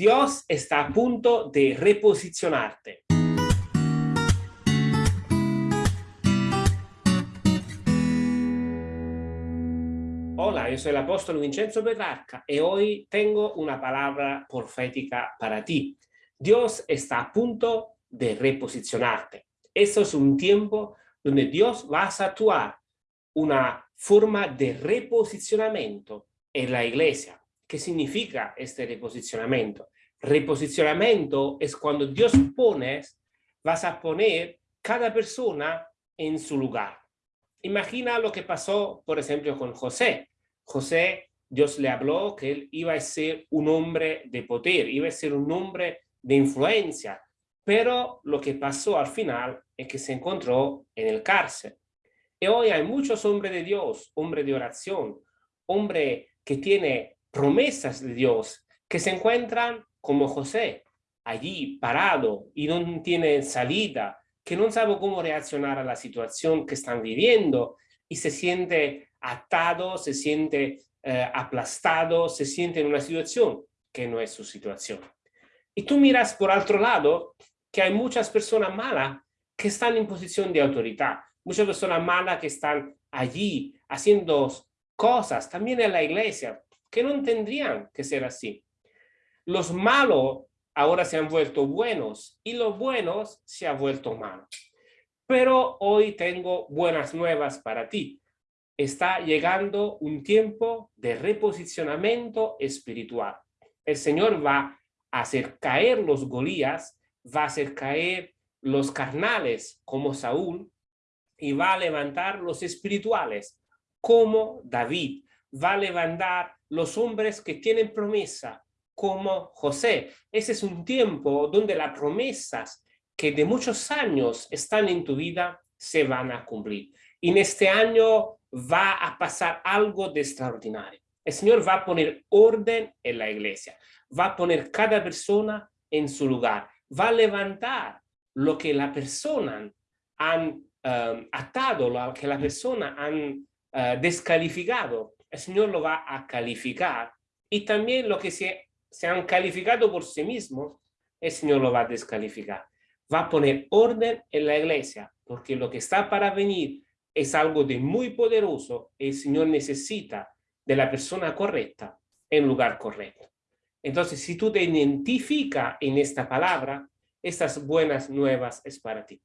Dios está a punto de reposicionarte. Hola, yo soy el apóstol Vincenzo Petrarca y hoy tengo una palabra profética para ti. Dios está a punto de reposicionarte. Eso es un tiempo donde Dios va a actuar una forma de reposicionamiento en la iglesia. ¿Qué significa este reposicionamiento? Reposicionamiento es cuando Dios pone, vas a poner cada persona en su lugar. Imagina lo que pasó, por ejemplo, con José. José, Dios le habló que él iba a ser un hombre de poder, iba a ser un hombre de influencia, pero lo que pasó al final es que se encontró en el cárcel. Y hoy hay muchos hombres de Dios, hombres de oración, hombre que tiene promesas de Dios, que se encuentran como José, allí parado y no tiene salida, que no sabe cómo reaccionar a la situación que están viviendo y se siente atado, se siente eh, aplastado, se siente en una situación que no es su situación. Y tú miras por otro lado que hay muchas personas malas que están en posición de autoridad, muchas personas malas que están allí haciendo cosas, también en la iglesia, que no tendrían que ser así. Los malos ahora se han vuelto buenos y los buenos se han vuelto malos. Pero hoy tengo buenas nuevas para ti. Está llegando un tiempo de reposicionamiento espiritual. El Señor va a hacer caer los Golías, va a hacer caer los carnales como Saúl y va a levantar los espirituales como David. Va a levantar los hombres que tienen promesa, como José. Ese es un tiempo donde las promesas que de muchos años están en tu vida se van a cumplir. Y en este año va a pasar algo de extraordinario. El Señor va a poner orden en la iglesia, va a poner cada persona en su lugar, va a levantar lo que la persona han um, atado, lo que la persona han uh, descalificado el Señor lo va a calificar y también lo que se, se han calificado por sí mismos, el Señor lo va a descalificar. Va a poner orden en la iglesia, porque lo que está para venir es algo de muy poderoso. El Señor necesita de la persona correcta en lugar correcto. Entonces, si tú te identificas en esta palabra, estas buenas nuevas es para ti.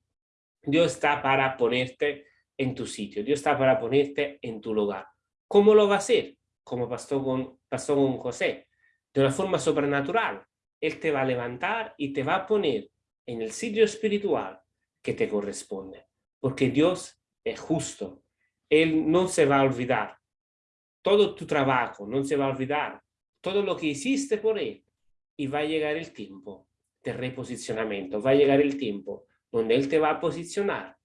Dios está para ponerte en tu sitio. Dios está para ponerte en tu lugar. ¿Cómo lo va a hacer? Como pasó con, pasó con José. De una forma sobrenatural. Él te va a levantar y te va a poner en el sitio espiritual que te corresponde. Porque Dios es justo. Él no se va a olvidar. Todo tu trabajo no se va a olvidar. Todo lo que hiciste por Él. Y va a llegar el tiempo de reposicionamiento. Va a llegar el tiempo donde Él te va a posicionar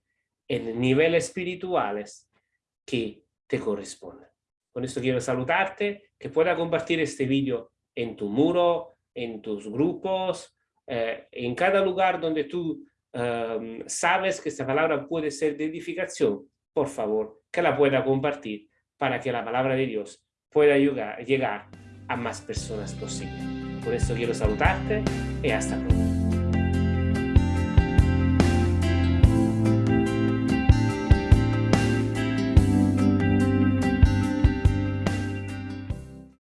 en niveles espirituales que te corresponden. Con esto quiero saludarte, que pueda compartir este vídeo en tu muro, en tus grupos, eh, en cada lugar donde tú em, sabes que esta palabra puede ser de edificación, por favor, que la pueda compartir para que la palabra de Dios pueda llegar, llegar a más personas posible. Por eso quiero saludarte y hasta pronto.